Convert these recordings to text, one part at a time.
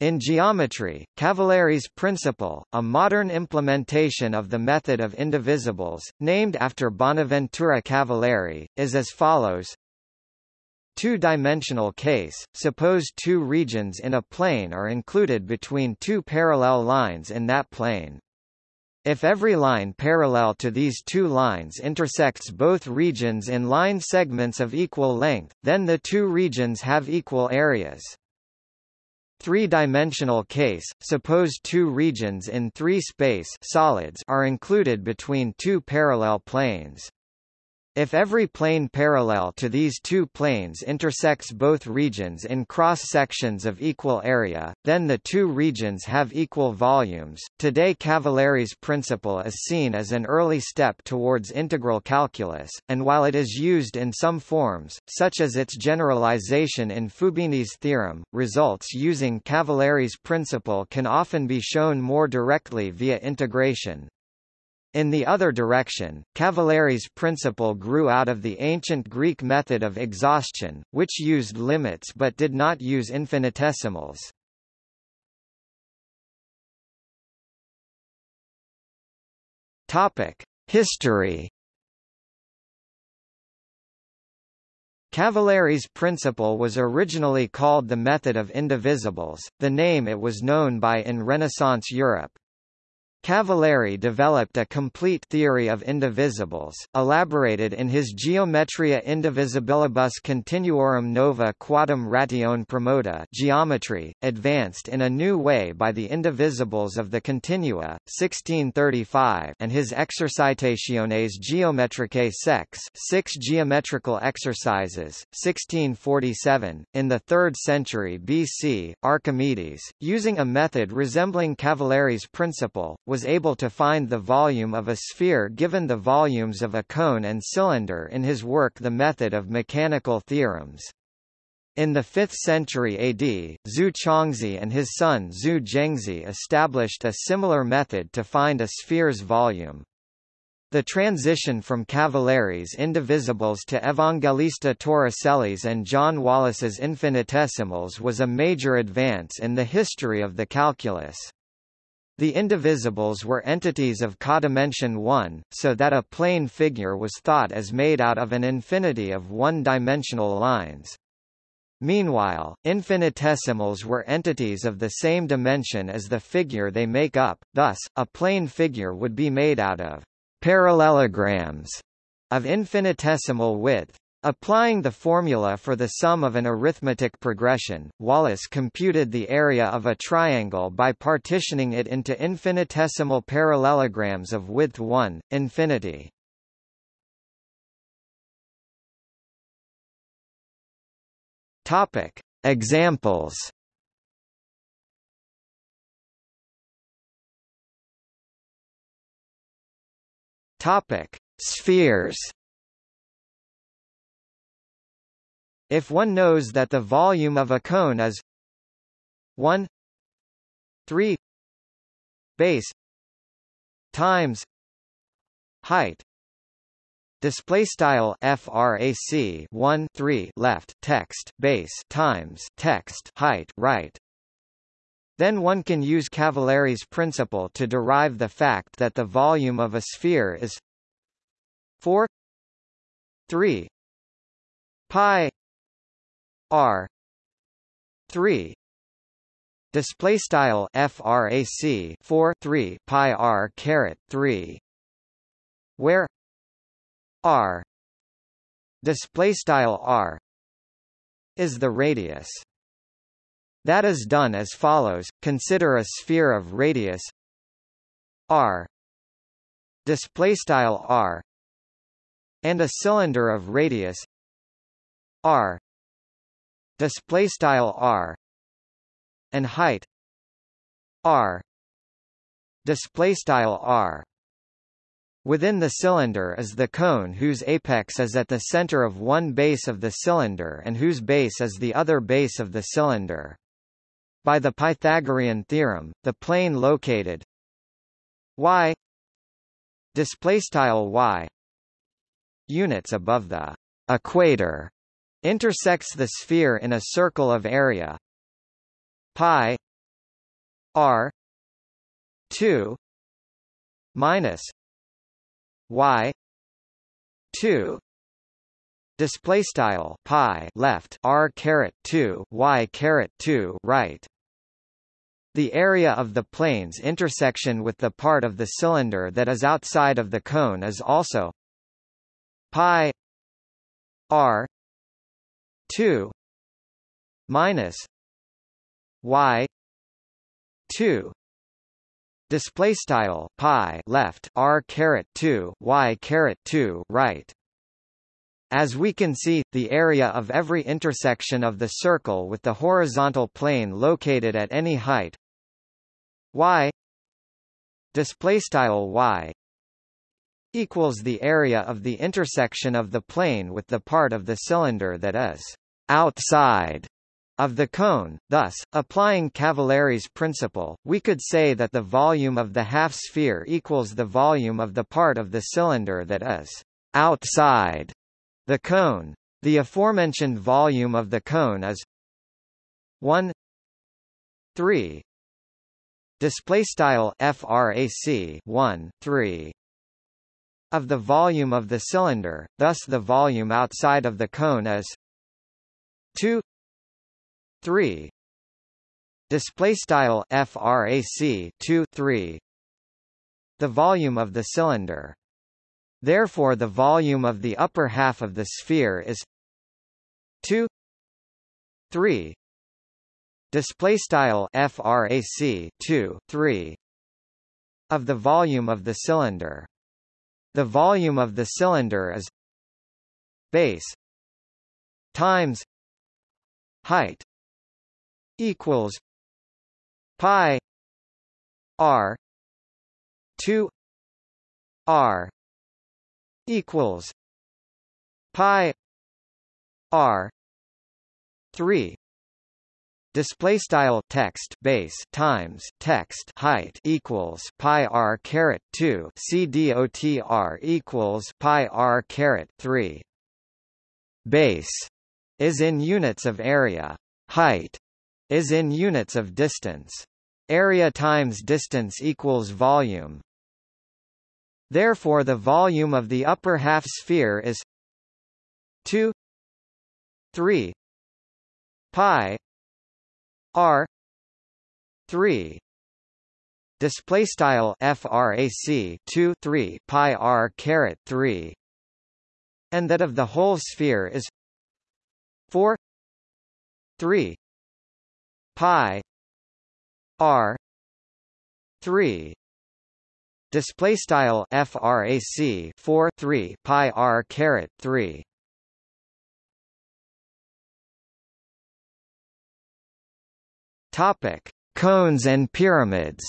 In geometry, Cavalieri's principle, a modern implementation of the method of indivisibles, named after Bonaventura Cavalieri, is as follows. Two-dimensional case, suppose two regions in a plane are included between two parallel lines in that plane. If every line parallel to these two lines intersects both regions in line segments of equal length, then the two regions have equal areas. Three-dimensional case, suppose two regions in three space solids are included between two parallel planes. If every plane parallel to these two planes intersects both regions in cross-sections of equal area, then the two regions have equal volumes. Today Cavalieri's principle is seen as an early step towards integral calculus, and while it is used in some forms, such as its generalization in Fubini's theorem, results using Cavalieri's principle can often be shown more directly via integration. In the other direction, Cavalieri's principle grew out of the ancient Greek method of exhaustion, which used limits but did not use infinitesimals. History. Cavalieri's principle was originally called the method of indivisibles, the name it was known by in Renaissance Europe. Cavalieri developed a complete theory of indivisibles, elaborated in his Geometria indivisibilibus continuorum nova quadam ratione promota geometry, advanced in a new way by the indivisibles of the continua, 1635 and his Exercitationes geometricae sex six geometrical exercises, 1647. In the 3rd century BC, Archimedes, using a method resembling Cavalieri's principle, was was able to find the volume of a sphere given the volumes of a cone and cylinder in his work The Method of Mechanical Theorems. In the 5th century AD, Zu Chongzhi and his son Zu Gengzhi established a similar method to find a sphere's volume. The transition from Cavalieri's indivisibles to Evangelista Torricelli's and John Wallis's infinitesimals was a major advance in the history of the calculus. The indivisibles were entities of codimension 1, so that a plane figure was thought as made out of an infinity of one-dimensional lines. Meanwhile, infinitesimals were entities of the same dimension as the figure they make up, thus, a plane figure would be made out of parallelograms of infinitesimal width. Applying the formula for the sum of an arithmetic progression, Wallis computed the area of a triangle by partitioning it into infinitesimal parallelograms of width 1, infinity. Topic: Examples. Topic: Spheres. If one knows that the volume of a cone is 1 3 base times height display style frac 1 3 left text base times text height right. Then one can use Cavalieri's principle to derive the fact that the volume of a sphere is 4 3 pi r. 3 display style frac 4 3 pi r caret 3 where r. Display style r is the radius. That is done as follows. Consider a sphere of radius r. Display style r. And a cylinder of radius r display style r and height r display style r Within the cylinder is the cone whose apex is at the center of one base of the cylinder and whose base is the other base of the cylinder. By the Pythagorean theorem, the plane located y display style y units above the equator intersects the sphere in a circle of area. Pi r 2 minus y 2 display style pi left r caret 2 y caret 2 right. The area of the plane's intersection with the part of the cylinder that is outside of the cone is also pi r 2 minus y 2 display style pi left r caret 2 y caret 2 right. As we can see, the area of every intersection of the circle with the horizontal plane located at any height y display style y equals the area of the intersection of the plane with the part of the cylinder that is outside of the cone. Thus, applying Cavalieri's principle, we could say that the volume of the half-sphere equals the volume of the part of the cylinder that is outside the cone. The aforementioned volume of the cone is 1 3 display style frac 1 3 of the volume of the cylinder thus the volume outside of the cone is 2 3 display style frac 2 3 the volume of the cylinder. Therefore the volume of the upper half of the sphere is 2 3 display style frac 2 3 of the volume of the cylinder the volume of the cylinder is base times height equals pi r 2 r equals pi r 3 display style text base times text height equals pi r caret 2 c dot r equals pi r caret 3 base is in units of area height is in units of distance. Area times distance equals volume. Therefore the volume of the upper half sphere is 2 3 pi r 3 display style frac 2 3 pi r caret 3 and that of the whole sphere is 4 3 pi r 3 display style frac 4 3 pi r caret 3 topic cones and pyramids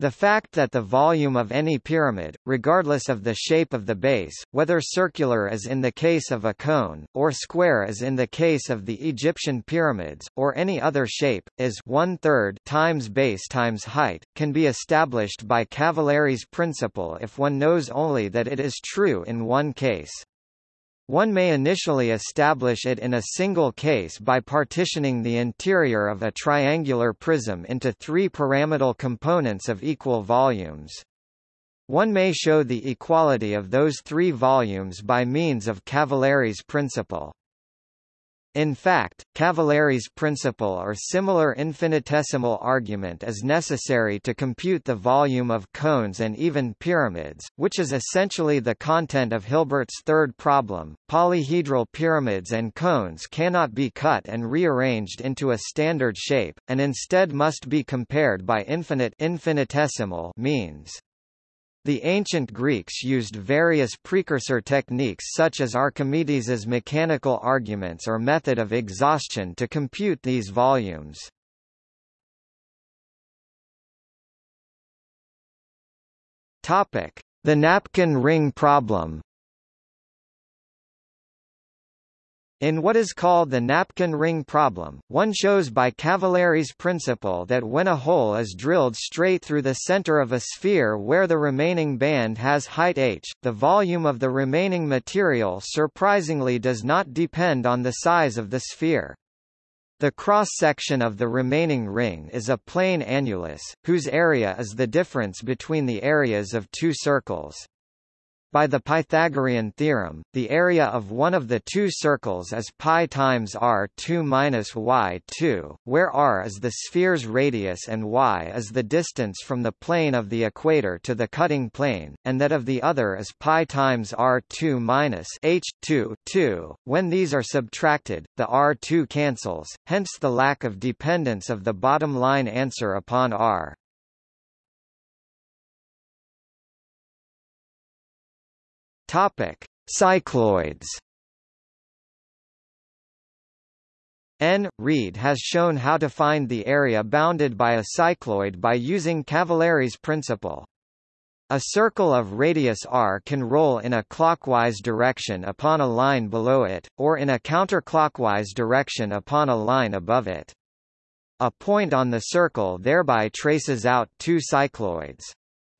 The fact that the volume of any pyramid, regardless of the shape of the base, whether circular as in the case of a cone, or square as in the case of the Egyptian pyramids, or any other shape, is one-third times base times height, can be established by Cavalieri's principle if one knows only that it is true in one case. One may initially establish it in a single case by partitioning the interior of a triangular prism into three pyramidal components of equal volumes. One may show the equality of those three volumes by means of Cavalieri's principle. In fact, Cavalieri's principle or similar infinitesimal argument is necessary to compute the volume of cones and even pyramids, which is essentially the content of Hilbert's third problem. Polyhedral pyramids and cones cannot be cut and rearranged into a standard shape, and instead must be compared by infinite infinitesimal means. The ancient Greeks used various precursor techniques such as Archimedes's mechanical arguments or method of exhaustion to compute these volumes. The napkin ring problem In what is called the napkin ring problem, one shows by Cavalieri's principle that when a hole is drilled straight through the center of a sphere where the remaining band has height h, the volume of the remaining material surprisingly does not depend on the size of the sphere. The cross-section of the remaining ring is a plane annulus, whose area is the difference between the areas of two circles. By the Pythagorean theorem, the area of one of the two circles is pi times r2 minus y2, where r is the sphere's radius and y is the distance from the plane of the equator to the cutting plane, and that of the other is pi times r2 minus h2 2. When these are subtracted, the r2 cancels, hence the lack of dependence of the bottom line answer upon r. Topic: Cycloids. N. Reed has shown how to find the area bounded by a cycloid by using Cavalieri's principle. A circle of radius r can roll in a clockwise direction upon a line below it, or in a counterclockwise direction upon a line above it. A point on the circle thereby traces out two cycloids.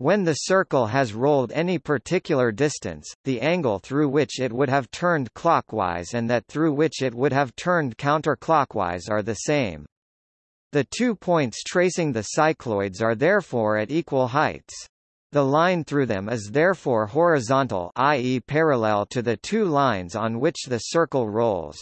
When the circle has rolled any particular distance, the angle through which it would have turned clockwise and that through which it would have turned counterclockwise are the same. The two points tracing the cycloids are therefore at equal heights. The line through them is therefore horizontal i.e. parallel to the two lines on which the circle rolls.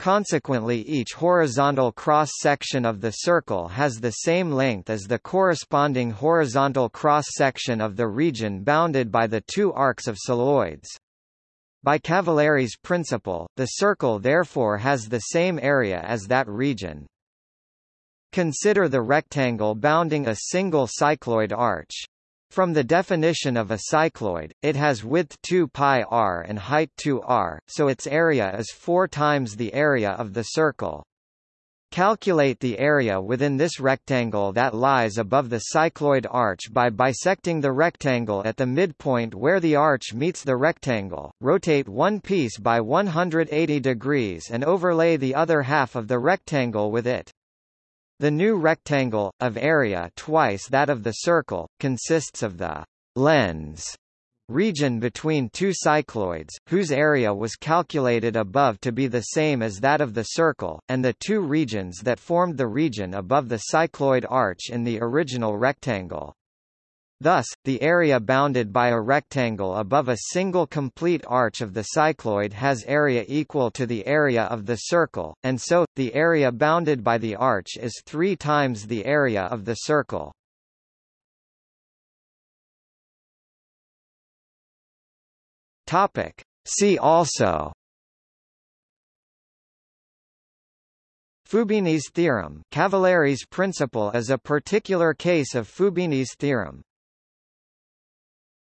Consequently each horizontal cross-section of the circle has the same length as the corresponding horizontal cross-section of the region bounded by the two arcs of cycloids. By Cavalieri's principle, the circle therefore has the same area as that region. Consider the rectangle bounding a single cycloid arch. From the definition of a cycloid, it has width 2 pi r and height 2 r, so its area is 4 times the area of the circle. Calculate the area within this rectangle that lies above the cycloid arch by bisecting the rectangle at the midpoint where the arch meets the rectangle, rotate one piece by 180 degrees and overlay the other half of the rectangle with it. The new rectangle, of area twice that of the circle, consists of the lens region between two cycloids, whose area was calculated above to be the same as that of the circle, and the two regions that formed the region above the cycloid arch in the original rectangle. Thus, the area bounded by a rectangle above a single complete arch of the cycloid has area equal to the area of the circle, and so, the area bounded by the arch is three times the area of the circle. See also Fubini's theorem. Cavalieri's principle is a particular case of Fubini's theorem